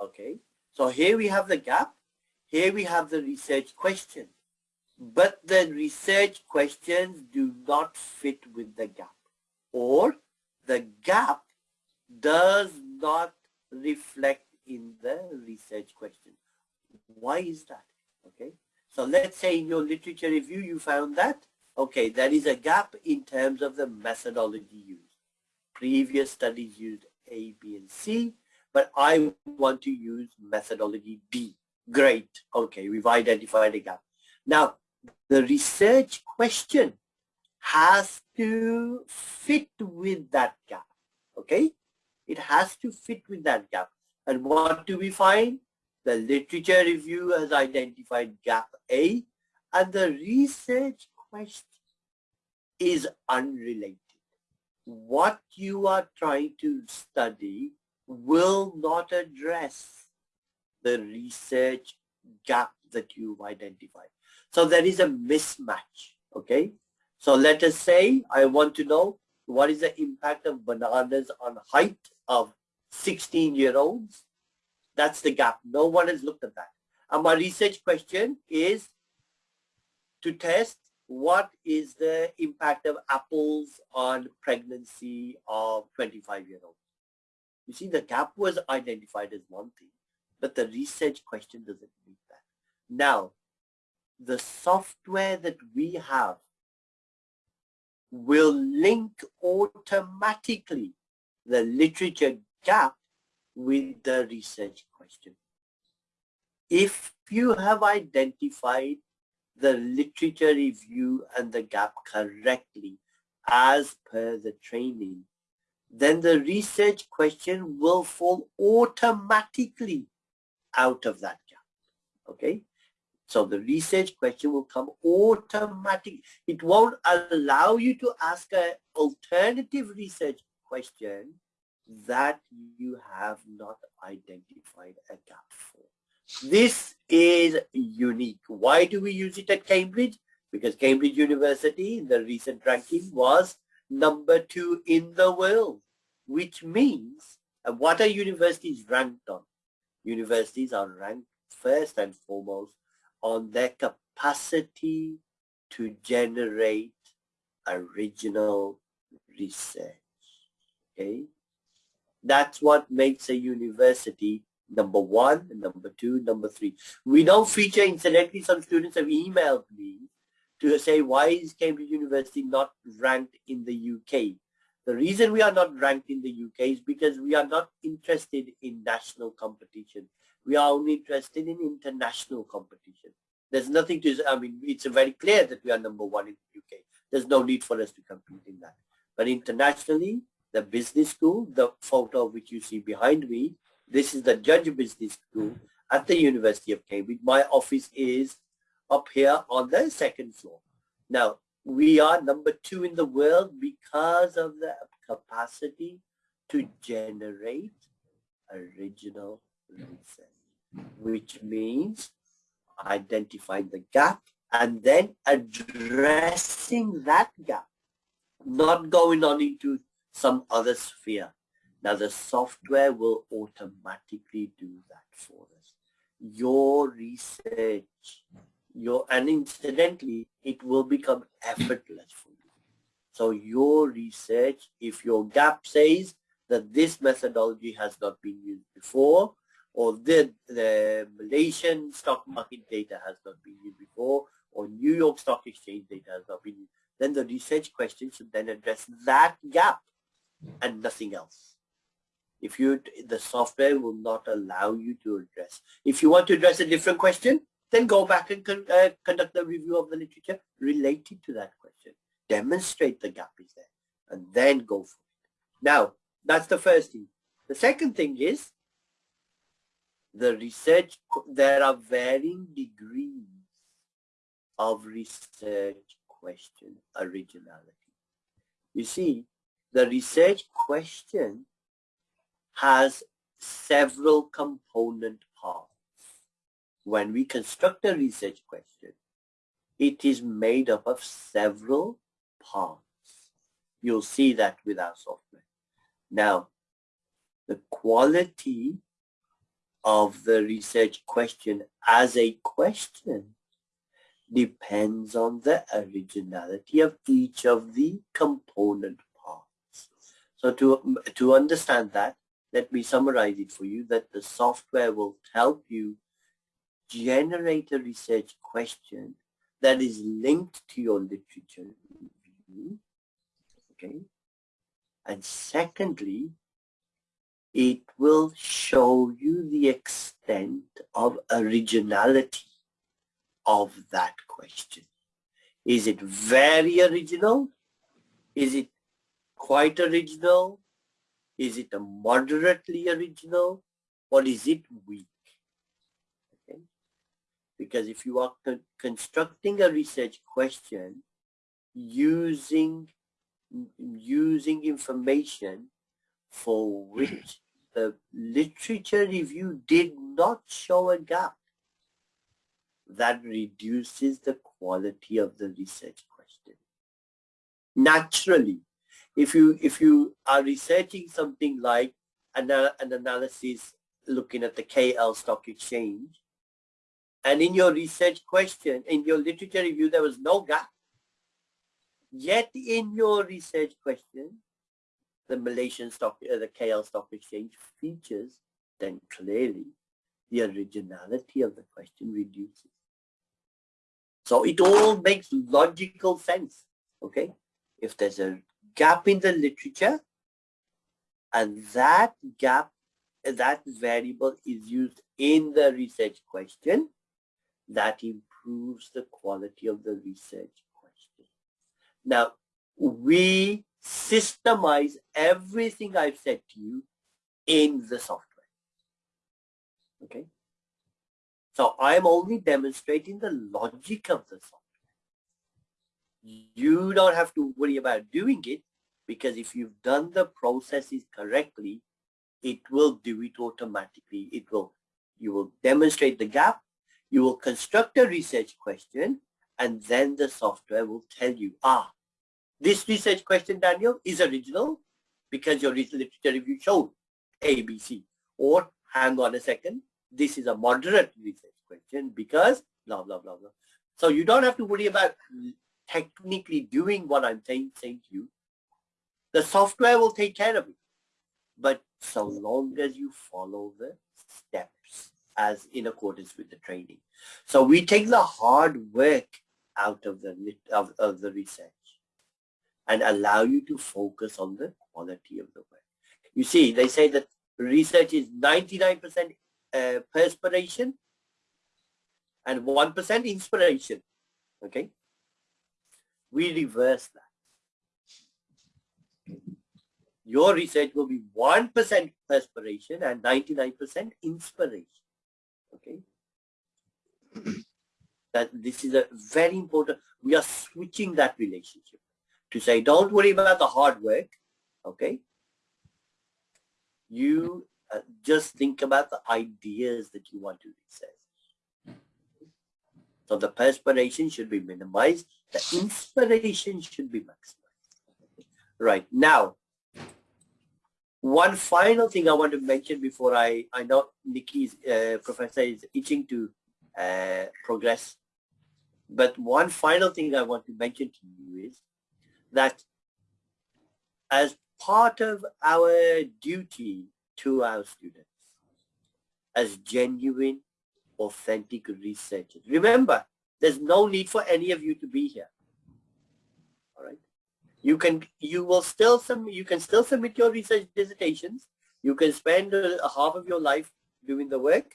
Okay, so here we have the gap. Here we have the research question. But the research questions do not fit with the gap. Or the gap does not reflect in the research question. Why is that? Okay, so let's say in your literature review you found that, okay, there is a gap in terms of the methodology used. Previous studies used A, B, and C, but I want to use methodology D. Great. Okay, we've identified a gap. Now, the research question has to fit with that gap. Okay? It has to fit with that gap. And what do we find? The literature review has identified gap A and the research question is unrelated. What you are trying to study will not address the research gap that you've identified. So there is a mismatch, okay? So let us say I want to know what is the impact of bananas on height of 16 year olds. That's the gap. No one has looked at that. And my research question is to test what is the impact of apples on pregnancy of 25 year olds. You see, the gap was identified as one thing, but the research question doesn't meet that. Now, the software that we have will link automatically the literature gap with the research question. If you have identified the literature review and the gap correctly as per the training, then the research question will fall automatically out of that gap. Okay? So the research question will come automatically. It won't allow you to ask an alternative research question that you have not identified a gap for. This is unique. Why do we use it at Cambridge? Because Cambridge University in the recent ranking was number two in the world, which means and what are universities ranked on? Universities are ranked first and foremost on their capacity to generate original research. Okay, that's what makes a university number one, number two, number three. We don't feature, incidentally, some students have emailed me to say, why is Cambridge University not ranked in the UK? The reason we are not ranked in the UK is because we are not interested in national competition. We are only interested in international competition. There's nothing to, I mean, it's very clear that we are number one in the UK. There's no need for us to compete in that. But internationally, the business school, the photo which you see behind me, this is the Judge Business School at the University of Cambridge. My office is up here on the second floor. Now, we are number two in the world because of the capacity to generate original research, which means identifying the gap and then addressing that gap, not going on into some other sphere. Now the software will automatically do that for us. Your research, your and incidentally, it will become effortless for you. So your research, if your gap says that this methodology has not been used before, or the, the Malaysian stock market data has not been used before, or New York Stock Exchange data has not been used, then the research question should then address that gap and nothing else. If you, the software will not allow you to address. If you want to address a different question, then go back and con uh, conduct the review of the literature related to that question. Demonstrate the gap is there and then go for it. Now, that's the first thing. The second thing is the research, there are varying degrees of research question originality. You see, the research question has several component. When we construct a research question, it is made up of several parts. You'll see that with our software. Now, the quality of the research question as a question depends on the originality of each of the component parts. So to, to understand that, let me summarize it for you that the software will help you generate a research question that is linked to your literature review. Okay. And secondly, it will show you the extent of originality of that question. Is it very original? Is it quite original? Is it a moderately original? Or is it weak? Because if you are con constructing a research question using using information for which the literature review did not show a gap that reduces the quality of the research question. Naturally, if you if you are researching something like an, an analysis looking at the KL stock exchange, and in your research question, in your literature review, there was no gap. Yet in your research question, the Malaysian stock, uh, the KL stock exchange features, then clearly the originality of the question reduces. So it all makes logical sense, okay? If there's a gap in the literature and that gap, that variable is used in the research question, that improves the quality of the research question. Now, we systemize everything I've said to you in the software. Okay? So I'm only demonstrating the logic of the software. You don't have to worry about doing it because if you've done the processes correctly, it will do it automatically. It will, you will demonstrate the gap, you will construct a research question, and then the software will tell you, ah, this research question, Daniel, is original because your literature review showed ABC. Or hang on a second, this is a moderate research question because blah, blah, blah, blah. So you don't have to worry about technically doing what I'm saying, saying to you. The software will take care of it. But so long as you follow the steps as in accordance with the training. So we take the hard work out of the of, of the research and allow you to focus on the quality of the work. You see, they say that research is 99% uh, perspiration and 1% inspiration. Okay? We reverse that. Your research will be 1% perspiration and 99% inspiration. Okay? that this is a very important, we are switching that relationship to say, don't worry about the hard work. Okay? You uh, just think about the ideas that you want to research. So the perspiration should be minimized. The inspiration should be maximized. Right. Now, one final thing I want to mention before I, I know Nikki's uh, professor is itching to uh, progress. But one final thing I want to mention to you is that as part of our duty to our students as genuine, authentic researchers. Remember, there's no need for any of you to be here. You can, you will still submit, you can still submit your research dissertations. You can spend a half of your life doing the work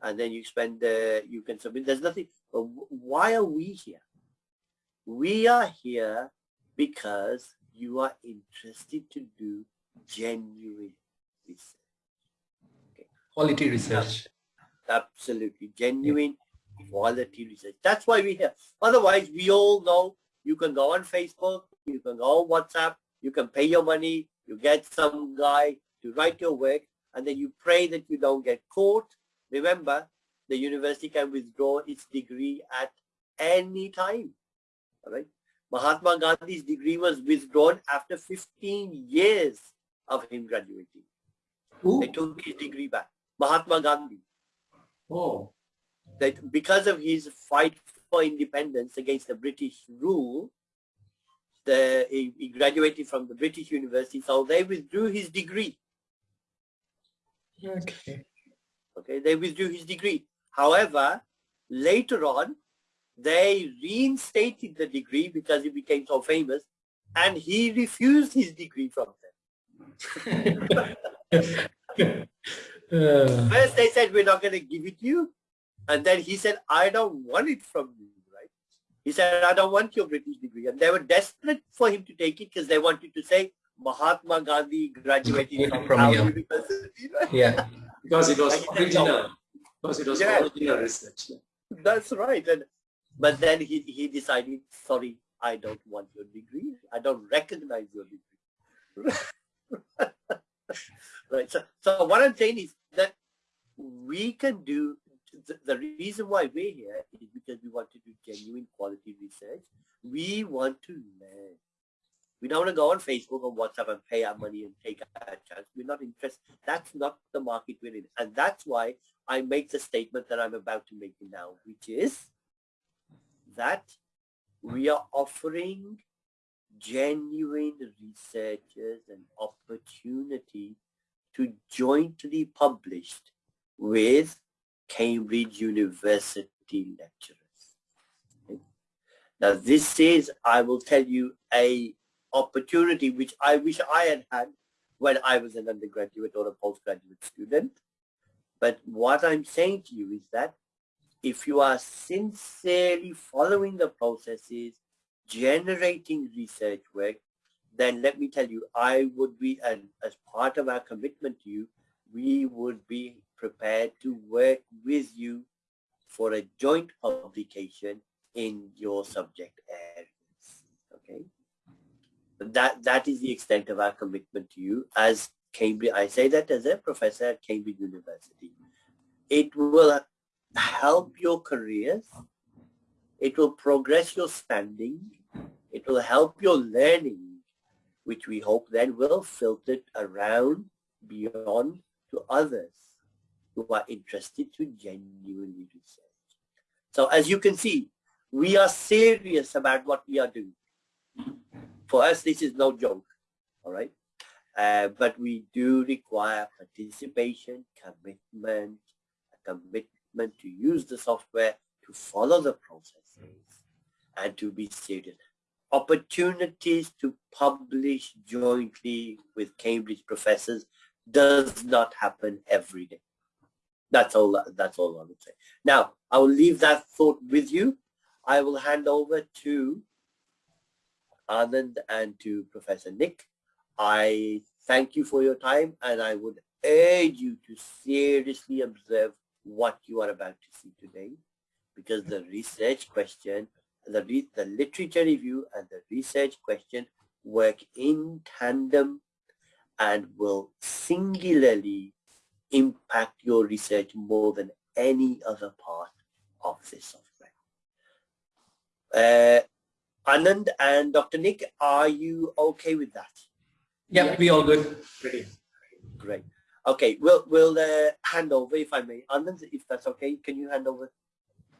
and then you spend, uh, you can submit, there's nothing, why are we here? We are here because you are interested to do genuine research. Okay. Quality research. Absolutely. Genuine quality research. That's why we're here. Otherwise, we all know you can go on Facebook, you can go on WhatsApp, you can pay your money, you get some guy to write your work, and then you pray that you don't get caught. Remember, the university can withdraw its degree at any time. All right. Mahatma Gandhi's degree was withdrawn after 15 years of him graduating. Ooh. They took his degree back. Mahatma Gandhi. Oh. That because of his fight for independence against the British rule, the, he, he graduated from the British University, so they withdrew his degree. Okay. Okay, they withdrew his degree. However, later on, they reinstated the degree because he became so famous, and he refused his degree from them. Uh, First they said, we're not going to give it to you. And then he said, I don't want it from you, right? He said, I don't want your British degree. And they were desperate for him to take it because they wanted to say, Mahatma Gandhi graduated from, From here. university. right? yeah. Because it was Like he original. Because it was Yeah. original research. That's right. And but then he, he decided, sorry, I don't want your degree. I don't recognize your degree. right. So, so what I'm saying is that we can do the, reason why we're here is because we want to do genuine quality research. We want to learn. We don't want to go on Facebook or WhatsApp and pay our money and take our chance. We're not interested. That's not the market we're in. And that's why I make the statement that I'm about to make now, which is that we are offering genuine researchers an opportunity to jointly publish with Cambridge University lecturers. Now this is, I will tell you, a opportunity which I wish I had had when I was an undergraduate or a postgraduate student. But what I'm saying to you is that if you are sincerely following the processes, generating research work, then let me tell you, I would be, and as part of our commitment to you, we would be prepared to work with you for a joint publication in your subject areas. Okay, that that is the extent of our commitment to you as Cambridge. I say that as a professor at Cambridge University. It will help your careers. It will progress your standing. It will help your learning, which we hope then will filter around beyond to others who are interested to genuinely research. So as you can see, we are serious about what we are doing. For us, this is no joke, all right? Uh, but we do require participation, commitment, a commitment to use the software, to follow the processes, and to be serious. Opportunities to publish jointly with Cambridge professors does not happen every day. That's all. That's all I would say. Now, I will leave that thought with you. I will hand over to Anand and to Professor Nick. I thank you for your time and I would urge you to seriously observe what you are about to see today because the research question, the, re the literature review and the research question work in tandem and will singularly impact your research more than any other part of this software. Uh, Anand and Dr. Nick, are you okay with that? Yeah, we all good. Pretty. Great. Okay, we'll we'll uh, hand over if I may. Anand, if that's okay, can you hand over?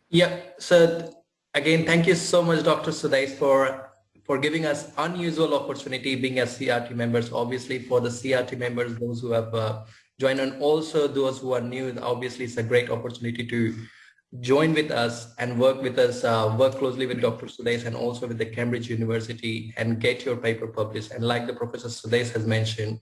Yeah. So again, thank you so much, Dr. Sudais, for for giving us unusual opportunity being as CRT members. Obviously, for the CRT members, those who have uh, joined, and also those who are new, obviously, it's a great opportunity to join with us and work with us, uh, work closely with Dr. Sudais and also with the Cambridge University and get your paper published. And like the Professor Sudais has mentioned,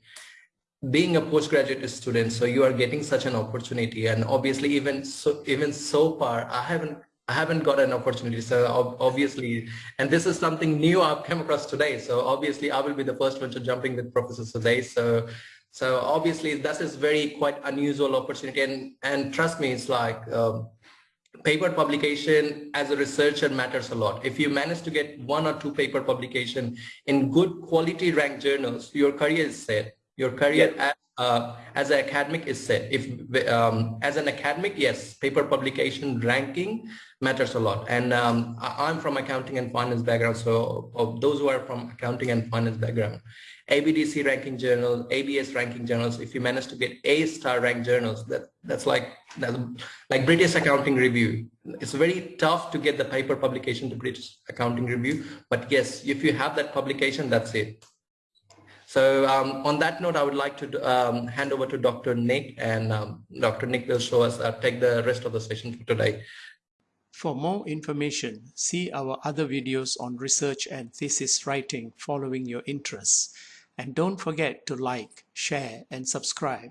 being a postgraduate student, so you are getting such an opportunity. And obviously, even so, even so far, I haven't I haven't got an opportunity. So obviously, and this is something new I've come across today. So obviously, I will be the first one to jumping with Professor Sudais. So so obviously, that is very quite unusual opportunity. And and trust me, it's like. Um, paper publication as a researcher matters a lot. If you manage to get one or two paper publication in good quality ranked journals, your career is set. your career as, uh, as an academic is set. If um, as an academic, yes, paper publication ranking matters a lot. And um, I, am from accounting and finance background, so those who are from accounting and finance background, ABDC ranking journals, ABS ranking journals, if you manage to get A star ranked journals, that that's like that's like British Accounting Review. It's very tough to get the paper publication to British Accounting Review, but yes, if you have that publication, that's it. So um, on that note, I would like to um, hand over to Dr. Nick and um, Dr. Nick will show us, uh, take the rest of the session for today. For more information, see our other videos on research and thesis writing following your interests. And don't forget to like, share, and subscribe.